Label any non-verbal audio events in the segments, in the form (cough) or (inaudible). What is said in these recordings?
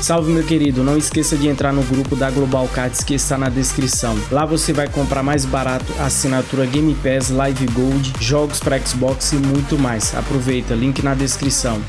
Salve meu querido, não esqueça de entrar no grupo da Global Cards que está na descrição. Lá você vai comprar mais barato assinatura Game Pass, Live Gold, jogos para Xbox e muito mais. Aproveita, link na descrição.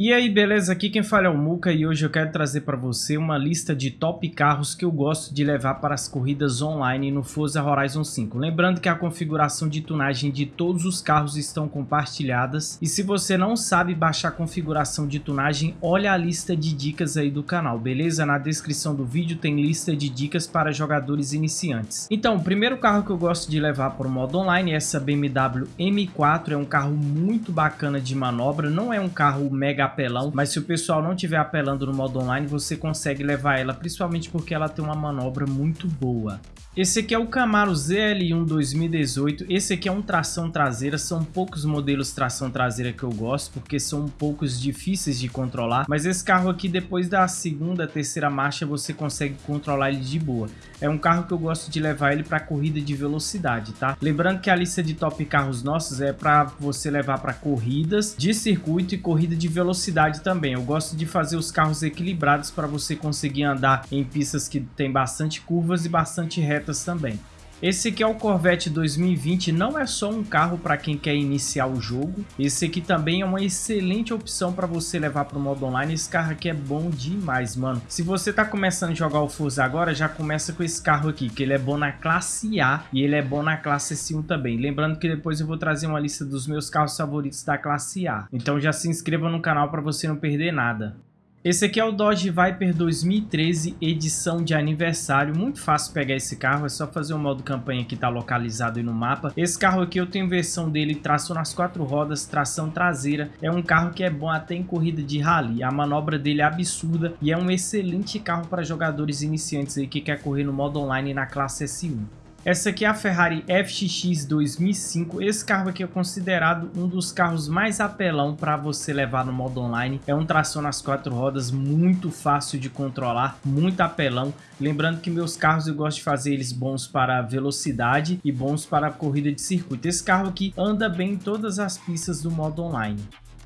E aí, beleza? Aqui quem fala é o Muka e hoje eu quero trazer para você uma lista de top carros que eu gosto de levar para as corridas online no Forza Horizon 5. Lembrando que a configuração de tunagem de todos os carros estão compartilhadas e se você não sabe baixar a configuração de tunagem, olha a lista de dicas aí do canal, beleza? Na descrição do vídeo tem lista de dicas para jogadores iniciantes. Então, o primeiro carro que eu gosto de levar para o modo online é essa BMW M4, é um carro muito bacana de manobra, não é um carro mega apelão, mas se o pessoal não tiver apelando no modo online, você consegue levar ela, principalmente porque ela tem uma manobra muito boa. Esse aqui é o Camaro ZL1 2018, esse aqui é um tração traseira, são poucos modelos tração traseira que eu gosto, porque são um poucos difíceis de controlar, mas esse carro aqui depois da segunda, terceira marcha você consegue controlar ele de boa. É um carro que eu gosto de levar ele para corrida de velocidade, tá? Lembrando que a lista de top carros nossos é para você levar para corridas de circuito e corrida de velocidade também. Eu gosto de fazer os carros equilibrados para você conseguir andar em pistas que tem bastante curvas e bastante retas também. Esse aqui é o Corvette 2020, não é só um carro para quem quer iniciar o jogo, esse aqui também é uma excelente opção para você levar para o modo online, esse carro aqui é bom demais, mano. Se você tá começando a jogar o Forza agora, já começa com esse carro aqui, que ele é bom na classe A e ele é bom na classe S1 também. Lembrando que depois eu vou trazer uma lista dos meus carros favoritos da classe A, então já se inscreva no canal para você não perder nada. Esse aqui é o Dodge Viper 2013, edição de aniversário. Muito fácil pegar esse carro, é só fazer o modo campanha que está localizado aí no mapa. Esse carro aqui eu tenho versão dele, tração nas quatro rodas, tração traseira. É um carro que é bom até em corrida de rally. A manobra dele é absurda e é um excelente carro para jogadores iniciantes aí que quer correr no modo online na classe S1. Essa aqui é a Ferrari FXX 2005. Esse carro aqui é considerado um dos carros mais apelão para você levar no modo online. É um tração nas quatro rodas, muito fácil de controlar, muito apelão. Lembrando que meus carros eu gosto de fazer eles bons para velocidade e bons para corrida de circuito. Esse carro aqui anda bem em todas as pistas do modo online.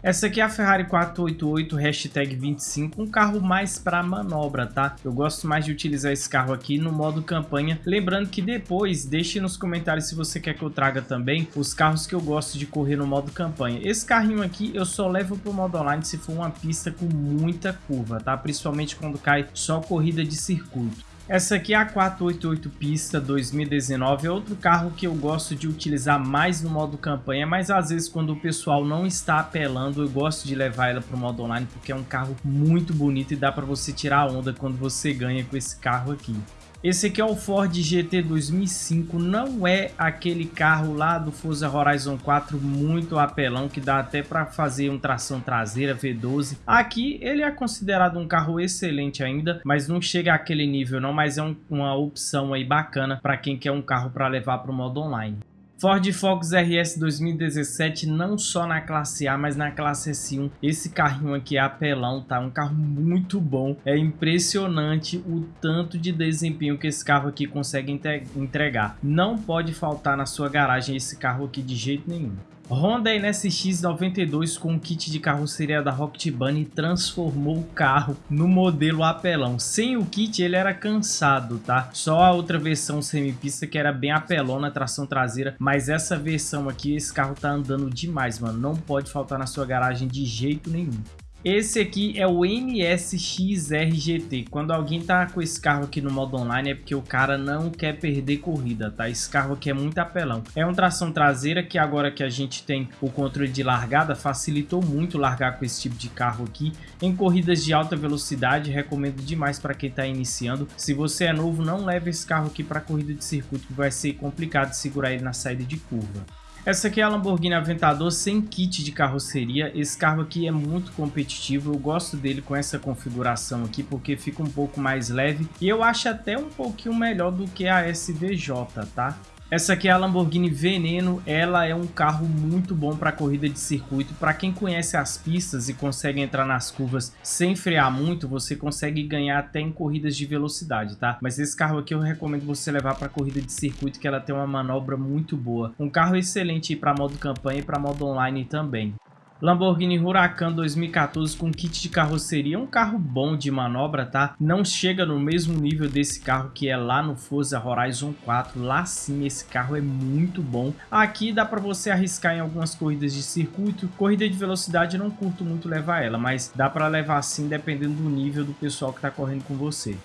Essa aqui é a Ferrari 488 hashtag 25, um carro mais para manobra, tá? Eu gosto mais de utilizar esse carro aqui no modo campanha. Lembrando que depois, deixe nos comentários se você quer que eu traga também os carros que eu gosto de correr no modo campanha. Esse carrinho aqui eu só levo para o modo online se for uma pista com muita curva, tá? Principalmente quando cai só corrida de circuito. Essa aqui é a 488 Pista 2019, é outro carro que eu gosto de utilizar mais no modo campanha, mas às vezes quando o pessoal não está apelando, eu gosto de levar ela para o modo online, porque é um carro muito bonito e dá para você tirar onda quando você ganha com esse carro aqui. Esse aqui é o Ford GT 2005, não é aquele carro lá do Forza Horizon 4 muito apelão, que dá até para fazer um tração traseira V12. Aqui ele é considerado um carro excelente ainda, mas não chega àquele nível não, mas é um, uma opção aí bacana para quem quer um carro para levar para o modo online. Ford Focus RS 2017 não só na classe A, mas na classe S1. Esse carrinho aqui é apelão, tá? Um carro muito bom. É impressionante o tanto de desempenho que esse carro aqui consegue entregar. Não pode faltar na sua garagem esse carro aqui de jeito nenhum. Honda NSX92 com kit de carroceria da Rocket Bunny transformou o carro no modelo apelão. Sem o kit ele era cansado, tá? Só a outra versão semipista que era bem apelona, tração traseira, mas essa versão aqui, esse carro tá andando demais, mano. Não pode faltar na sua garagem de jeito nenhum. Esse aqui é o MSX-RGT. Quando alguém tá com esse carro aqui no modo online é porque o cara não quer perder corrida, tá? Esse carro aqui é muito apelão. É uma tração traseira que agora que a gente tem o controle de largada, facilitou muito largar com esse tipo de carro aqui. Em corridas de alta velocidade, recomendo demais para quem tá iniciando. Se você é novo, não leve esse carro aqui para corrida de circuito, que vai ser complicado segurar ele na saída de curva. Essa aqui é a Lamborghini Aventador sem kit de carroceria. Esse carro aqui é muito competitivo. Eu gosto dele com essa configuração aqui porque fica um pouco mais leve. E eu acho até um pouquinho melhor do que a SVJ, tá? Essa aqui é a Lamborghini Veneno, ela é um carro muito bom para corrida de circuito. Para quem conhece as pistas e consegue entrar nas curvas sem frear muito, você consegue ganhar até em corridas de velocidade, tá? Mas esse carro aqui eu recomendo você levar para corrida de circuito, que ela tem uma manobra muito boa. Um carro excelente para modo campanha e para modo online também. Lamborghini Huracan 2014 com kit de carroceria, um carro bom de manobra, tá? Não chega no mesmo nível desse carro que é lá no Forza Horizon 4, lá sim esse carro é muito bom. Aqui dá para você arriscar em algumas corridas de circuito, corrida de velocidade eu não curto muito levar ela, mas dá para levar sim dependendo do nível do pessoal que tá correndo com você.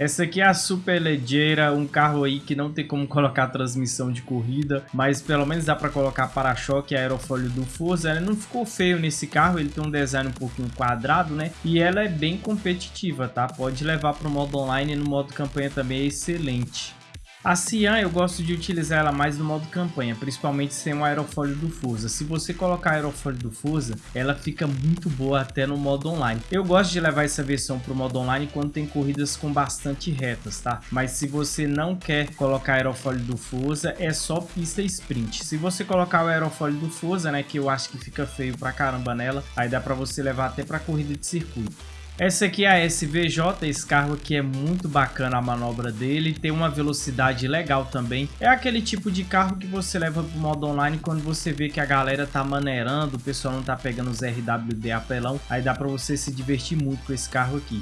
Essa aqui é a Super Leggera, um carro aí que não tem como (laughs) colocar transmissão de corrida, mas pelo menos dá para colocar para-choque e aerofólio do Forza. Ela não ficou feio nesse carro, ele tem um design um pouquinho quadrado, né? E ela é bem competitiva, tá? Pode levar para o modo online e no modo campanha também é excelente. A Cian eu gosto de utilizar ela mais no modo campanha, principalmente sem o aerofólio do Forza. Se você colocar aerofólio do Forza, ela fica muito boa até no modo online. Eu gosto de levar essa versão para o modo online quando tem corridas com bastante retas, tá? Mas se você não quer colocar aerofólio do Forza, é só pista sprint. Se você colocar o aerofólio do Forza, né, que eu acho que fica feio pra caramba nela, aí dá para você levar até para corrida de circuito. Essa aqui é a SVJ, esse carro aqui é muito bacana a manobra dele, tem uma velocidade legal também. É aquele tipo de carro que você leva pro modo online quando você vê que a galera tá maneirando, o pessoal não tá pegando os RWD apelão, aí dá pra você se divertir muito com esse carro aqui.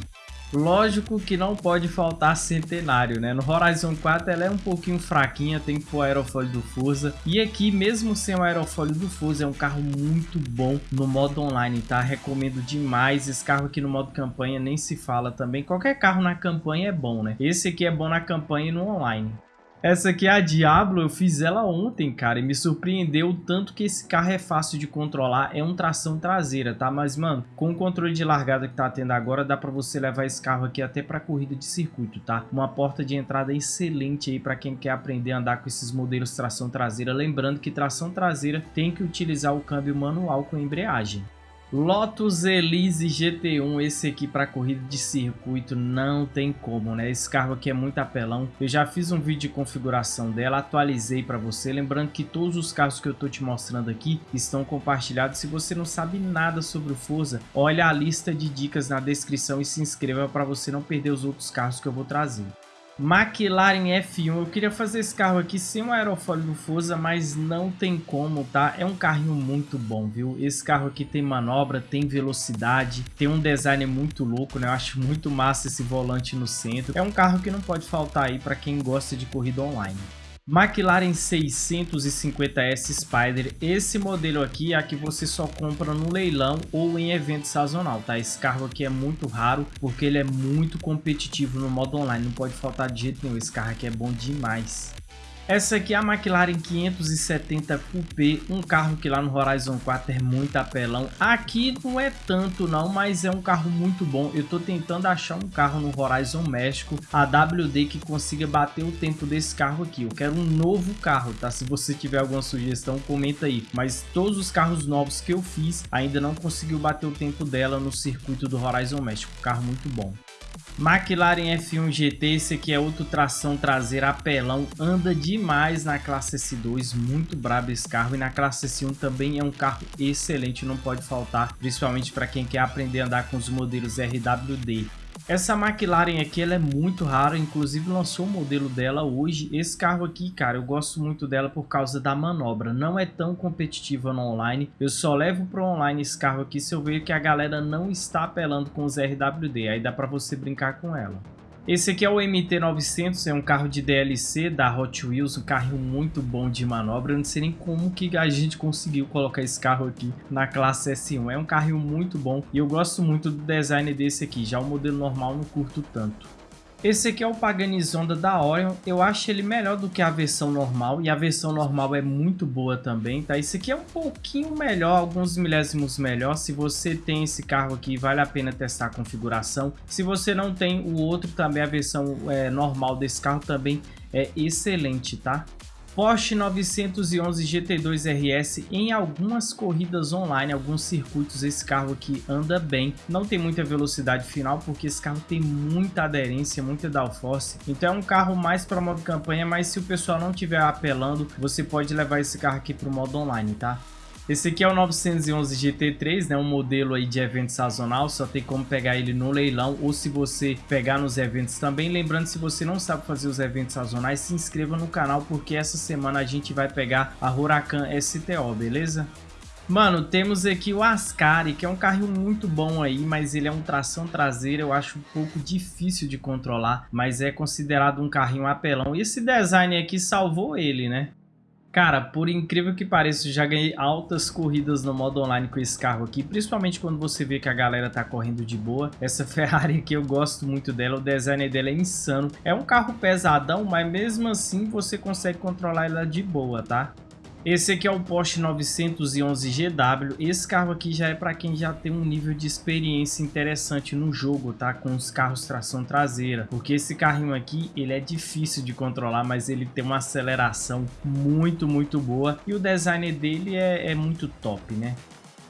Lógico que não pode faltar Centenário, né? No Horizon 4 ela é um pouquinho fraquinha, tem que pôr o aerofólio do Forza. E aqui, mesmo sem o aerofólio do Forza, é um carro muito bom no modo online, tá? Recomendo demais. Esse carro aqui no modo campanha nem se fala também. Qualquer carro na campanha é bom, né? Esse aqui é bom na campanha e no online. Essa aqui é a Diablo, eu fiz ela ontem, cara, e me surpreendeu o tanto que esse carro é fácil de controlar, é um tração traseira, tá? Mas, mano, com o controle de largada que tá tendo agora, dá pra você levar esse carro aqui até pra corrida de circuito, tá? Uma porta de entrada excelente aí pra quem quer aprender a andar com esses modelos tração traseira, lembrando que tração traseira tem que utilizar o câmbio manual com embreagem. Lotus Elise GT1, esse aqui para corrida de circuito não tem como, né? Esse carro aqui é muito apelão. Eu já fiz um vídeo de configuração dela, atualizei para você. Lembrando que todos os carros que eu tô te mostrando aqui estão compartilhados. Se você não sabe nada sobre o Forza, olha a lista de dicas na descrição e se inscreva para você não perder os outros carros que eu vou trazer. McLaren F1, eu queria fazer esse carro aqui sem o aerofólio do Forza, mas não tem como, tá? É um carrinho muito bom, viu? Esse carro aqui tem manobra, tem velocidade, tem um design muito louco, né? Eu acho muito massa esse volante no centro. É um carro que não pode faltar aí para quem gosta de corrida online. McLaren 650S Spider, esse modelo aqui é a que você só compra no leilão ou em evento sazonal, tá? Esse carro aqui é muito raro porque ele é muito competitivo no modo online, não pode faltar de jeito nenhum, esse carro aqui é bom demais. Essa aqui é a McLaren 570 Coupé, um carro que lá no Horizon 4 é muito apelão. Aqui não é tanto não, mas é um carro muito bom. Eu tô tentando achar um carro no Horizon México, a WD que consiga bater o tempo desse carro aqui. Eu quero um novo carro, tá? Se você tiver alguma sugestão, comenta aí. Mas todos os carros novos que eu fiz ainda não conseguiu bater o tempo dela no circuito do Horizon México. Carro muito bom. McLaren F1 GT, esse aqui é outro tração traseira apelão, anda demais na classe S2, muito brabo esse carro e na classe S1 também é um carro excelente, não pode faltar, principalmente para quem quer aprender a andar com os modelos RWD. Essa McLaren aqui ela é muito rara, inclusive lançou o modelo dela hoje. Esse carro aqui, cara, eu gosto muito dela por causa da manobra. Não é tão competitiva no online. Eu só levo para online esse carro aqui se eu ver que a galera não está apelando com os RWD. Aí dá para você brincar com ela. Esse aqui é o MT-900, é um carro de DLC da Hot Wheels, um carro muito bom de manobra. Eu não sei nem como que a gente conseguiu colocar esse carro aqui na classe S1. É um carro muito bom e eu gosto muito do design desse aqui. Já o modelo normal não curto tanto. Esse aqui é o Paganis Honda da Orion, eu acho ele melhor do que a versão normal, e a versão normal é muito boa também, tá? Esse aqui é um pouquinho melhor, alguns milésimos melhor, se você tem esse carro aqui, vale a pena testar a configuração. Se você não tem o outro também, a versão é, normal desse carro também é excelente, tá? Porsche 911 GT2 RS em algumas corridas online, alguns circuitos esse carro aqui anda bem. Não tem muita velocidade final porque esse carro tem muita aderência, muita downforce. Então é um carro mais para modo campanha, mas se o pessoal não estiver apelando, você pode levar esse carro aqui para o modo online, tá? Esse aqui é o 911 GT3, né? Um modelo aí de evento sazonal, só tem como pegar ele no leilão ou se você pegar nos eventos também. Lembrando, se você não sabe fazer os eventos sazonais, se inscreva no canal porque essa semana a gente vai pegar a Huracan STO, beleza? Mano, temos aqui o Ascari, que é um carro muito bom aí, mas ele é um tração traseira, eu acho um pouco difícil de controlar, mas é considerado um carrinho apelão. E esse design aqui salvou ele, né? Cara, por incrível que pareça, já ganhei altas corridas no modo online com esse carro aqui, principalmente quando você vê que a galera tá correndo de boa. Essa (laughs) Ferrari aqui eu gosto muito dela, o design dela é insano. É um carro pesadão, mas mesmo assim você consegue controlar ela de boa, tá? Esse aqui é o Porsche 911 GW. Esse carro aqui já é para quem já tem um nível de experiência interessante no jogo, tá? Com os carros tração traseira. Porque esse carrinho aqui, ele é difícil de controlar, mas ele tem uma aceleração muito, muito boa. E o design dele é, é muito top, né?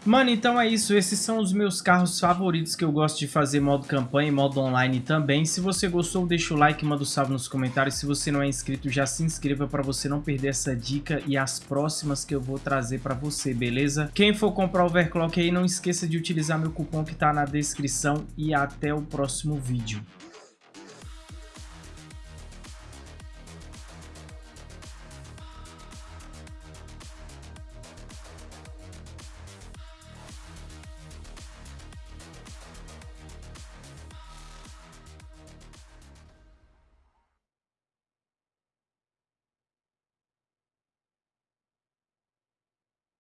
Mano, então é isso. Esses são os meus carros favoritos que eu gosto de fazer modo campanha e modo online também. Se você gostou, deixa o like, manda um salve nos comentários. Se você não é inscrito, já se inscreva para você não perder essa dica e as próximas que eu vou trazer para você, beleza? Quem for comprar o overclock aí, não esqueça de utilizar meu cupom que tá na descrição e até o próximo vídeo.